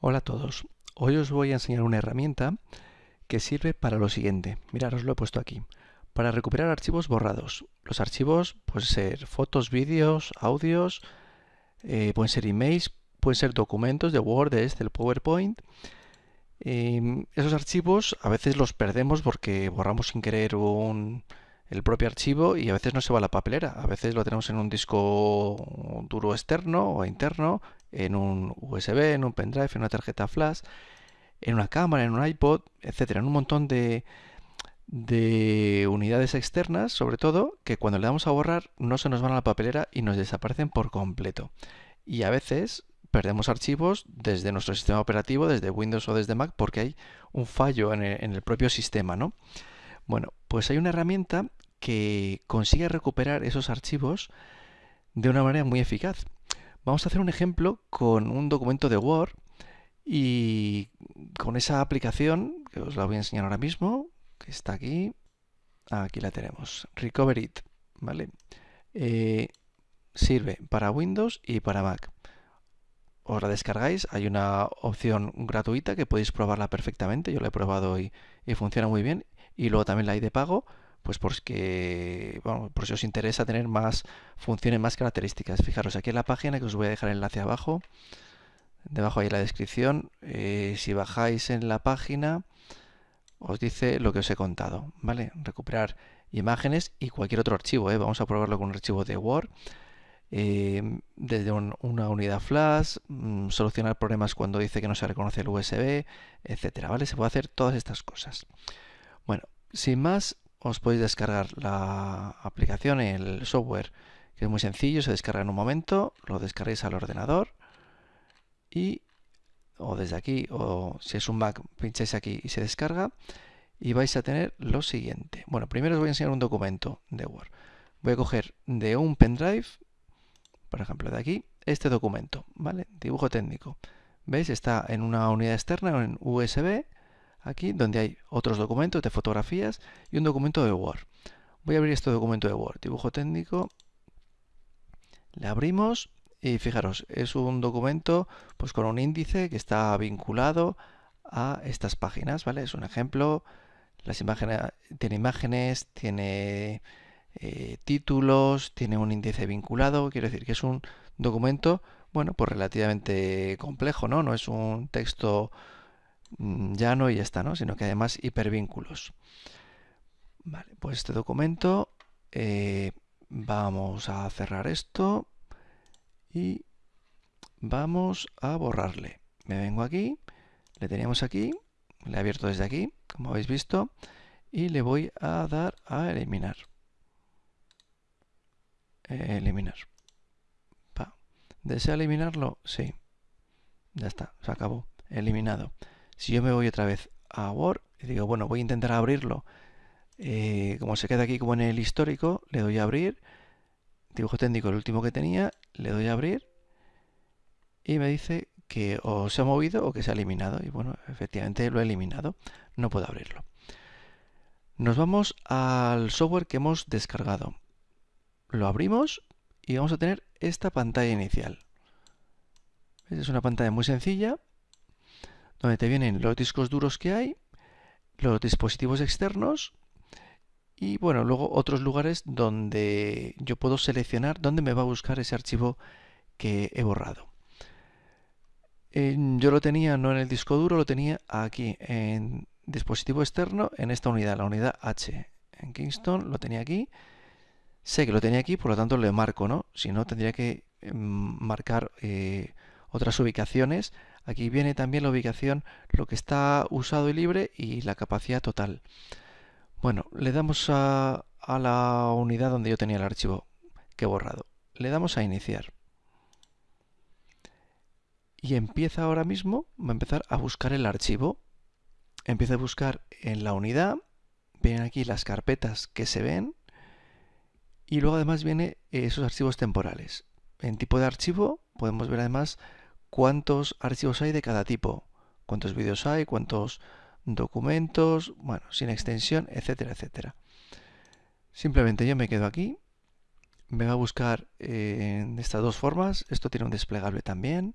Hola a todos. Hoy os voy a enseñar una herramienta que sirve para lo siguiente. Mirad, os lo he puesto aquí. Para recuperar archivos borrados. Los archivos pueden ser fotos, vídeos, audios, eh, pueden ser emails, pueden ser documentos de Word, de Excel, PowerPoint. Em, esos archivos a veces los perdemos porque borramos sin querer el propio archivo y a veces no se va a la papelera. A veces lo tenemos en un disco duro externo o interno en un USB, en un pendrive, en una tarjeta flash, en una cámara, en un iPod, etcétera, en un montón de, de unidades externas, sobre todo, que cuando le damos a borrar no se nos van a la papelera y nos desaparecen por completo. Y a veces perdemos archivos desde nuestro sistema operativo, desde Windows o desde Mac, porque hay un fallo en el, en el propio sistema, ¿no? Bueno, pues hay una herramienta que consigue recuperar esos archivos de una manera muy eficaz. Vamos a hacer un ejemplo con un documento de Word y con esa aplicación, que os la voy a enseñar ahora mismo, que está aquí, aquí la tenemos, Recover It, ¿vale? Eh, sirve para Windows y para Mac. Os la descargáis, hay una opción gratuita que podéis probarla perfectamente, yo la he probado y, y funciona muy bien, y luego también la hay de pago, pues porque, bueno, por si os interesa tener más funciones, más características. Fijaros aquí en la página que os voy a dejar el enlace abajo, debajo ahí en la descripción, eh, si bajáis en la página os dice lo que os he contado, ¿vale? Recuperar imágenes y cualquier otro archivo, ¿eh? vamos a probarlo con un archivo de Word. Eh, desde una unidad flash, mm, solucionar problemas cuando dice que no se reconoce el USB, etcétera, ¿vale? Se puede hacer todas estas cosas. Bueno, sin más, os podéis descargar la aplicación, el software, que es muy sencillo, se descarga en un momento, lo descargáis al ordenador y o desde aquí o si es un Mac pincháis aquí y se descarga y vais a tener lo siguiente. Bueno, primero os voy a enseñar un documento de Word. Voy a coger de un pendrive, por ejemplo de aquí, este documento, ¿vale? Dibujo técnico. ¿Veis? Está en una unidad externa, en USB, aquí donde hay otros documentos de fotografías y un documento de Word. Voy a abrir este documento de Word, dibujo técnico. Le abrimos y fijaros, es un documento pues con un índice que está vinculado a estas páginas, ¿vale? Es un ejemplo. Las imágenes, tiene imágenes, tiene eh, títulos, tiene un índice vinculado. Quiero decir que es un documento, bueno, pues relativamente complejo, ¿no? No es un texto ya no y ya está, ¿no? Sino que además hipervínculos. Vale, pues este documento eh, vamos a cerrar esto y vamos a borrarle. Me vengo aquí, le teníamos aquí, le he abierto desde aquí, como habéis visto, y le voy a dar a eliminar. eliminar. ¿Desea eliminarlo? Sí. Ya está, se acabó. Eliminado. Si yo me voy otra vez a Word y digo, bueno, voy a intentar abrirlo, eh, como se queda aquí como en el histórico, le doy a abrir, dibujo técnico el último que tenía, le doy a abrir y me dice que o se ha movido o que se ha eliminado. Y bueno, efectivamente lo he eliminado, no puedo abrirlo. Nos vamos al software que hemos descargado. Lo abrimos y vamos a tener esta pantalla inicial. Es una pantalla muy sencilla donde te vienen los discos duros que hay, los dispositivos externos y bueno, luego otros lugares donde yo puedo seleccionar dónde me va a buscar ese archivo que he borrado. yo lo tenía no en el disco duro, lo tenía aquí en dispositivo externo en esta unidad, la unidad H. En Kingston lo tenía aquí. Sé que lo tenía aquí, por lo tanto le marco, ¿no? Si no, tendría que em, marcar eh, otras ubicaciones Aquí viene también la ubicación, lo que está usado y libre y la capacidad total. Bueno, le damos a, la unidad donde yo tenía el archivo que he borrado. Le damos a iniciar. Y empieza ahora mismo, va a empezar a buscar el archivo. Empieza a buscar en la unidad. Vienen aquí las carpetas que se ven. Y luego además viene esos archivos temporales. En tipo de archivo podemos ver además cuántos archivos hay de cada tipo, cuántos vídeos hay, cuántos documentos, bueno, sin extensión, etcétera, etcétera. Simplemente yo me quedo aquí, me va a buscar en estas dos formas, esto tiene un desplegable también.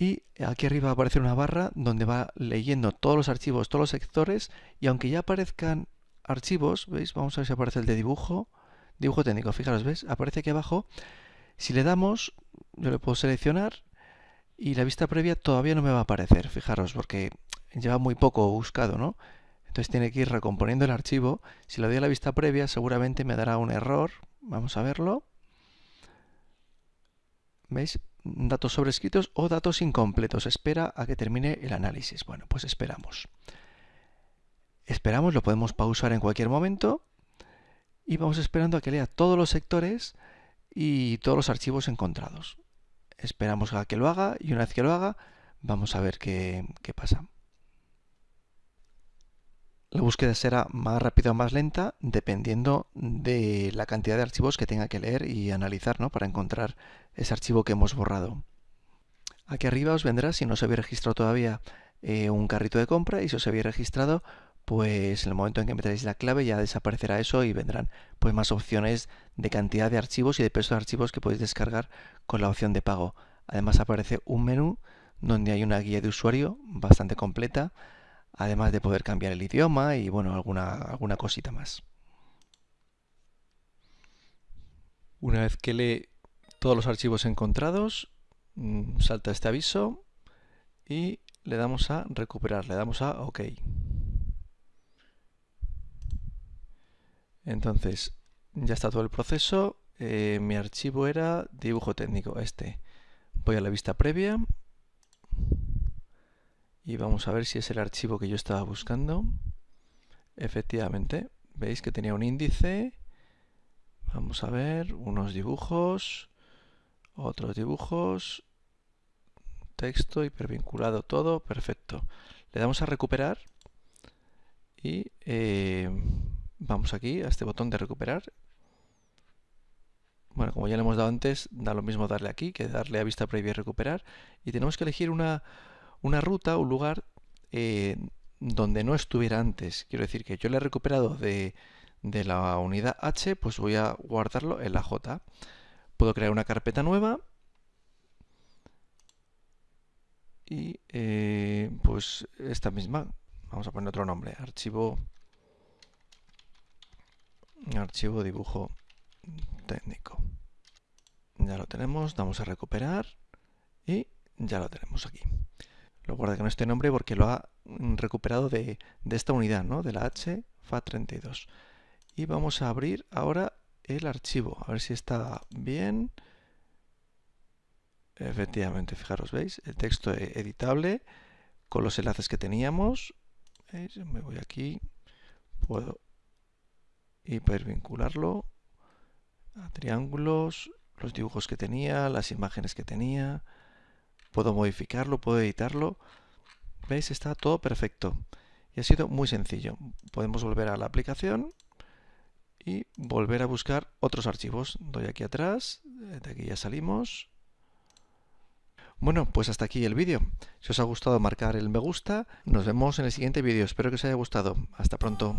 y aquí arriba va a aparecer una barra donde va leyendo todos los archivos, todos los sectores y aunque ya aparezcan archivos, ¿veis? Vamos a ver si aparece el de dibujo, dibujo técnico, fijaros, ¿ves? Aparece aquí abajo. Si le damos, yo le puedo seleccionar y la vista previa todavía no me va a aparecer, fijaros, porque lleva muy poco buscado, ¿no? Entonces tiene que ir recomponiendo el archivo. Si le doy a la vista previa, seguramente me dará un error. Vamos a verlo. ¿Veis? datos sobrescritos o datos incompletos. Espera a que termine el análisis. Bueno, pues esperamos. Esperamos, lo podemos pausar en cualquier momento y vamos esperando a que lea todos los sectores y todos los archivos encontrados. Esperamos a que lo haga y una vez que lo haga vamos a ver qué, qué pasa. La búsqueda será más rápida o más lenta dependiendo de la cantidad de archivos que tenga que leer y analizar ¿no? para encontrar ese archivo que hemos borrado. Aquí arriba os vendrá, si no se había registrado todavía, eh, un carrito de compra y si os habéis registrado, pues en el momento en que meteréis la clave ya desaparecerá eso y vendrán pues más opciones de cantidad de archivos y de peso de archivos que podéis descargar con la opción de pago. Además aparece un menú donde hay una guía de usuario bastante completa además de poder cambiar el idioma y bueno, alguna, alguna cosita más. Una vez que lee todos los archivos encontrados, mm, salta este aviso y le damos a recuperar, le damos a OK. Entonces, ya está todo el proceso. Eh, mi archivo era dibujo técnico, este. Voy a la vista previa y vamos a ver si es el archivo que yo estaba buscando. Efectivamente, veis que tenía un índice. Vamos a ver, unos dibujos, otros dibujos, texto hipervinculado todo, perfecto. Le damos a recuperar y eh, vamos aquí a este botón de recuperar. Bueno, como ya le hemos dado antes, da lo mismo darle aquí que darle a vista previa y recuperar. Y tenemos que elegir una, una ruta, un lugar eh, donde no estuviera antes. Quiero decir que yo le he recuperado de, la unidad H, pues voy a guardarlo en la J. Puedo crear una carpeta nueva y eh, pues esta misma. Vamos a poner otro nombre, archivo archivo dibujo técnico. Ya lo tenemos, damos a recuperar y ya lo tenemos aquí. Lo guarda con este nombre porque lo ha recuperado de, esta unidad, ¿no? de la H FAT32. Y vamos a abrir ahora el archivo, a ver si está bien. Efectivamente, fijaros, ¿veis? El texto e-, editable con los enlaces que teníamos. Me voy aquí, puedo hipervincularlo a triángulos, los dibujos que tenía, las imágenes que tenía puedo modificarlo, puedo editarlo. ¿Veis? Está todo perfecto. Y ha sido muy sencillo. Podemos volver a la aplicación y volver a buscar otros archivos. Doy aquí atrás, de aquí ya salimos. Bueno, pues hasta aquí el vídeo. Si os ha gustado marcar el me gusta, nos vemos en el siguiente vídeo. Espero que os haya gustado. Hasta pronto.